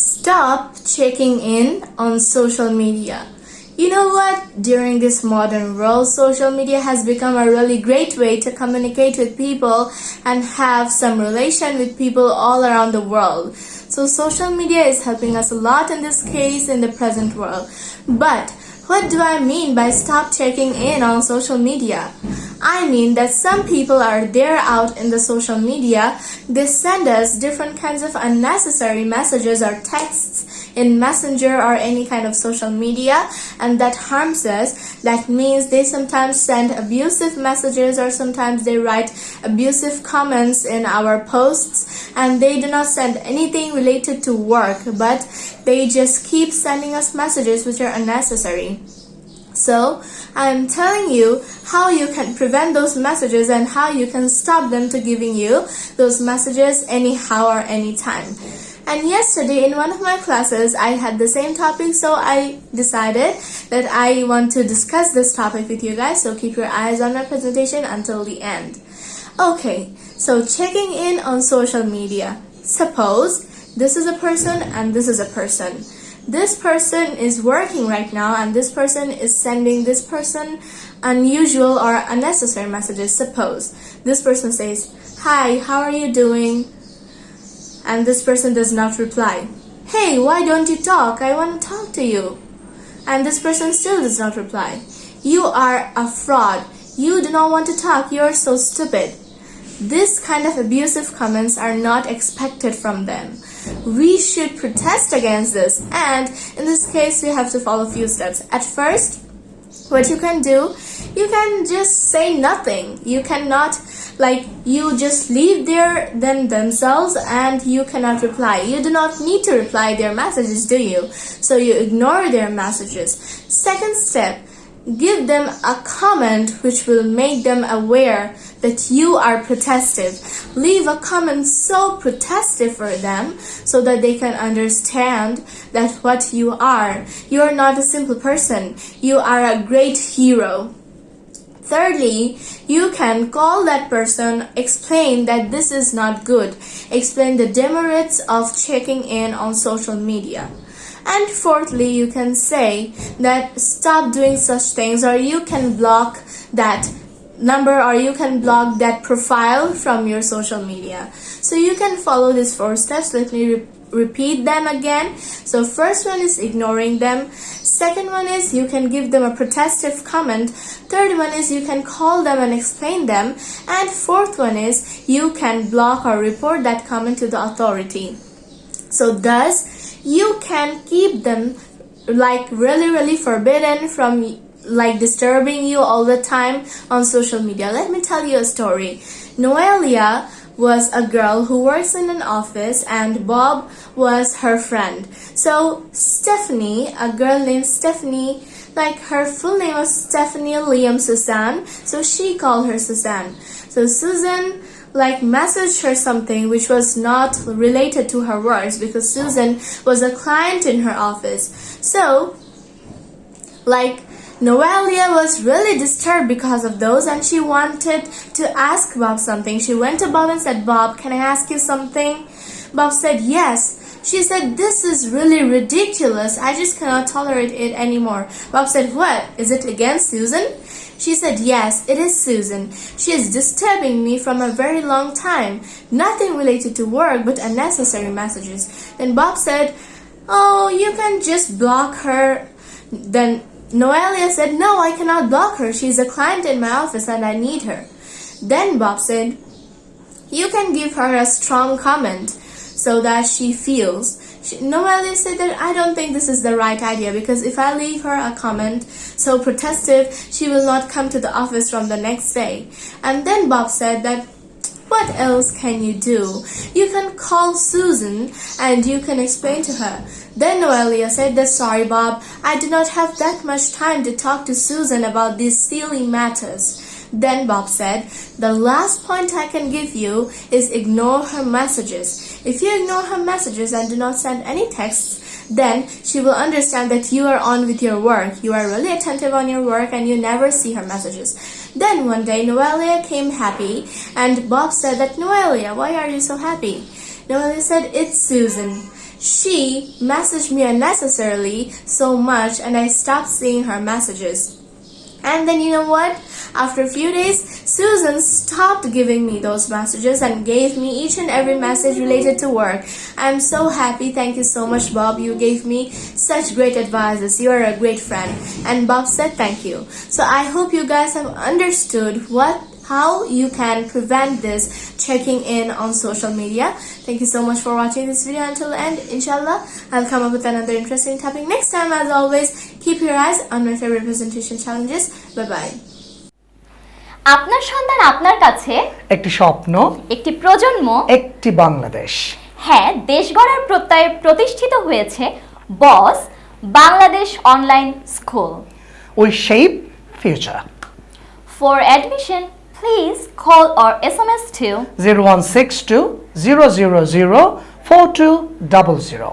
Stop checking in on social media. You know what? During this modern world, social media has become a really great way to communicate with people and have some relation with people all around the world. So social media is helping us a lot in this case in the present world. But what do I mean by stop checking in on social media? I mean that some people are there out in the social media, they send us different kinds of unnecessary messages or texts in messenger or any kind of social media and that harms us. That means they sometimes send abusive messages or sometimes they write abusive comments in our posts and they do not send anything related to work but they just keep sending us messages which are unnecessary. So, I'm telling you how you can prevent those messages and how you can stop them to giving you those messages anyhow or anytime. And yesterday in one of my classes, I had the same topic, so I decided that I want to discuss this topic with you guys, so keep your eyes on my presentation until the end. Okay, so checking in on social media. Suppose this is a person and this is a person this person is working right now and this person is sending this person unusual or unnecessary messages. Suppose this person says, Hi, how are you doing? And this person does not reply. Hey, why don't you talk? I want to talk to you. And this person still does not reply. You are a fraud. You do not want to talk. You are so stupid. This kind of abusive comments are not expected from them. We should protest against this and in this case we have to follow a few steps. At first what you can do you can just say nothing. You cannot like you just leave their them themselves and you cannot reply. You do not need to reply their messages do you? So you ignore their messages. Second step give them a comment which will make them aware that you are protestive. Leave a comment so protestive for them so that they can understand that what you are. You are not a simple person. You are a great hero. Thirdly, you can call that person, explain that this is not good, explain the demerits of checking in on social media. And fourthly, you can say that stop doing such things or you can block that number or you can block that profile from your social media. So you can follow these four steps. Let me re repeat them again. So first one is ignoring them. Second one is you can give them a protestive comment. Third one is you can call them and explain them. And fourth one is you can block or report that comment to the authority. So thus you can keep them like really really forbidden from like disturbing you all the time on social media. Let me tell you a story. Noelia was a girl who works in an office and Bob was her friend. So Stephanie, a girl named Stephanie, like her full name was Stephanie Liam Susan, so she called her Susan. So Susan like messaged her something which was not related to her works because Susan was a client in her office. So, like Noelia was really disturbed because of those and she wanted to ask Bob something. She went to Bob and said, Bob, can I ask you something? Bob said, yes. She said, this is really ridiculous. I just cannot tolerate it anymore. Bob said, what? Is it against Susan? She said, Yes, it is Susan. She is disturbing me from a very long time. Nothing related to work but unnecessary messages. Then Bob said, Oh, you can just block her. Then Noelia said, No, I cannot block her. She is a client in my office and I need her. Then Bob said, You can give her a strong comment so that she feels she, Noelia said that I don't think this is the right idea because if I leave her a comment so protestive, she will not come to the office from the next day. And then Bob said that what else can you do? You can call Susan and you can explain to her. Then Noelia said that sorry Bob, I do not have that much time to talk to Susan about these silly matters. Then Bob said, the last point I can give you is ignore her messages. If you ignore her messages and do not send any texts, then she will understand that you are on with your work. You are really attentive on your work and you never see her messages. Then one day Noelia came happy and Bob said that Noelia, why are you so happy? Noelia said, it's Susan. she messaged me unnecessarily so much and I stopped seeing her messages. And then you know what? After a few days, Susan stopped giving me those messages and gave me each and every message related to work. I'm so happy. Thank you so much, Bob. You gave me such great advices. You are a great friend. And Bob said thank you. So I hope you guys have understood what how you can prevent this checking in on social media. Thank you so much for watching this video until the end. Inshallah, I'll come up with another interesting topic next time. As always, keep your eyes on my favorite presentation challenges. Bye bye. আপনার সন্তান আপনার কাছে? একটি স্বপ্ন একটি প্রজন্ম? একটি বাংলাদেশ। হ্যাঁ দেশ গড়ার প্রত্যয়ে প্রতিষ্ঠিত হয়েছে boss Bangladesh online school. We shape future for admission please call or S M S two zero one six two zero zero zero four two double zero